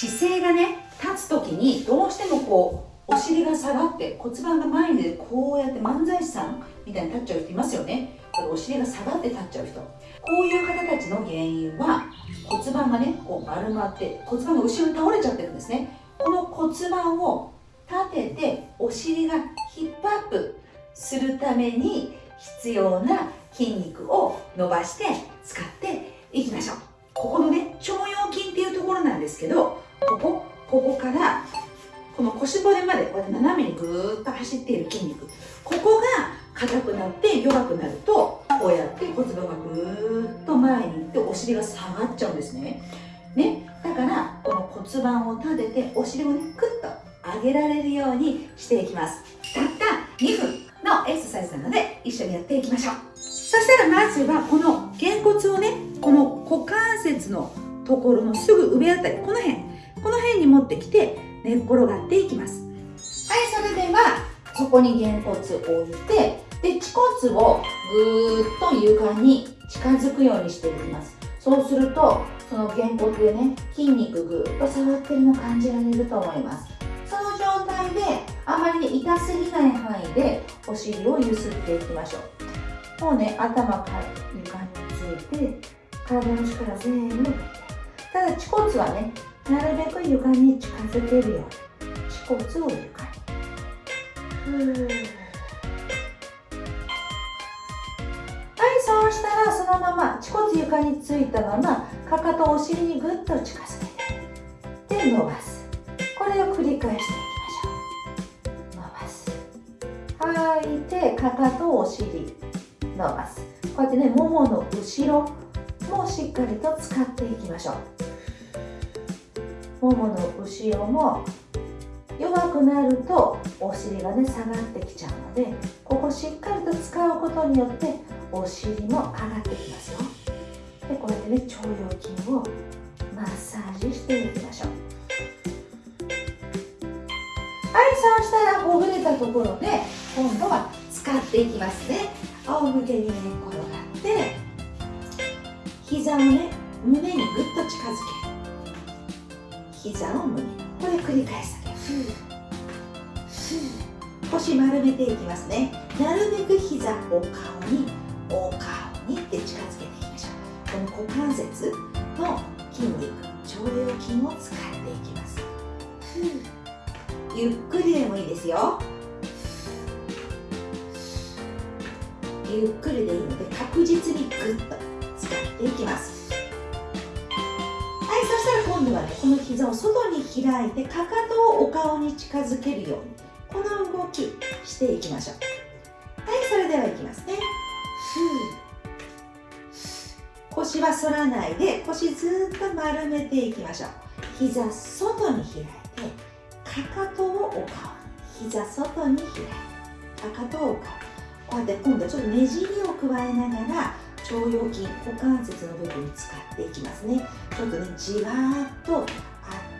姿勢がね立つ時にどうしてもこうお尻が下がって骨盤が前に出てこうやって漫才師さんみたいに立っちゃう人いますよね。お尻が下がって立っちゃう人。こういう方たちの原因は骨盤がねこう丸まって骨盤が後ろに倒れちゃってるんですね。この骨盤を立ててお尻がヒップアップするために必要な筋肉を伸ばして使っていきましょう。ここからこの腰骨までこうやって斜めにぐーっと走っている筋肉。ここが硬くなって弱くなるとこうやって骨盤がぐーっと前に行ってお尻が下がっちゃうんですね。ね。だからこの骨盤を立ててお尻をねクッと上げられるようにしていきます。たった2分のエクササイズなので一緒にやっていきましょう。そしたらまずはこのげ骨をねこの股関節のところのすぐ上あたりこの辺。この辺に持ってきて寝っ転がっていきます。はいそれではそこにげ骨を置いてで恥骨をぐーっと床に近づくようにしていきます。そうするとそのげ骨でね筋肉ぐーっと触ってるの感じられると思います。その状態であまりね痛すぎない範囲でお尻をゆすっていきましょう。もうね頭から床について体の力全部。ただ恥骨はねなるべく床に近づけるように恥骨を床にふーそうしたらそのまま恥骨床についたままかかとお尻にぐっと近づけてで伸ばす。これを繰り返していきましょう。伸ばす。吐いてかかとお尻伸ばす。こうやってねももの後ろもしっかりと使っていきましょう。ももの後ろも弱くなるとお尻がね下がってきちゃうのでここしっかりと使うことによってお尻も上がってきますよ。でこうやってね腸腰筋をマッサージしていきましょう。はいそうしたらほぐれたところで今度は使っていきますね。仰向けに寝、転がって膝をね胸にぐっと近づける。膝を胸これ繰り返すだけ。腰丸めていきますね。なるべく膝お顔にお顔にって近づけていきましょう。この股関節の筋肉腸腰筋を使っていきます。ゆっくりでもいいですよ。ゆっくりでいいので確実にグッと使っていきます。したら今度はねこの膝を外に開いてかかとをお顔に近づけるようにこの動きしていきましょう。はいそれではいきますね。腰は反らないで腰ずっと丸めていきましょう。膝外に開いてかかとをお顔に膝外に開いてかかとをお顔。こうやって今度はちょっとねじりを加えながら腸腰筋股関節の部分使っていきますね。ちょっとねじわーっとあっ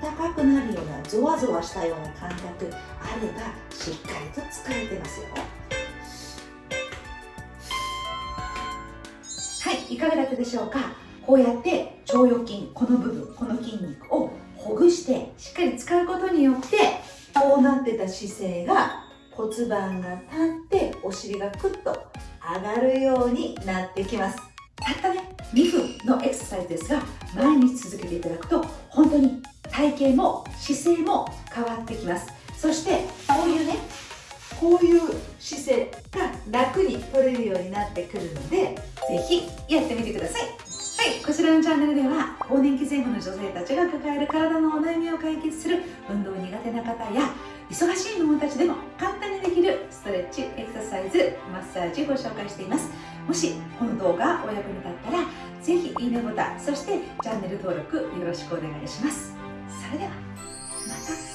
たかくなるようなゾワゾワしたような感覚あればしっかりと使えてますよ。はいいかがだったでしょうか？こうやって腸腰筋この部分この筋肉をほぐしてしっかり使うことによってこうなってた姿勢が骨盤が立ってお尻がクッと上がるようになってきます。たったね2分のエクササイズですが毎日続けていただくと本当に体型も姿勢も変わってきます。そしてこういうねこういう姿勢が楽に取れるようになってくるのでぜひやってみてください。はいこちらのチャンネルでは更年期前後の女性たちが抱える体のお悩みを解決する運動苦手な方や忙しいママたちでもご紹介しています。もしこの動画お役に立ったらぜひいいねボタンそしてチャンネル登録よろしくお願いします。それではまた。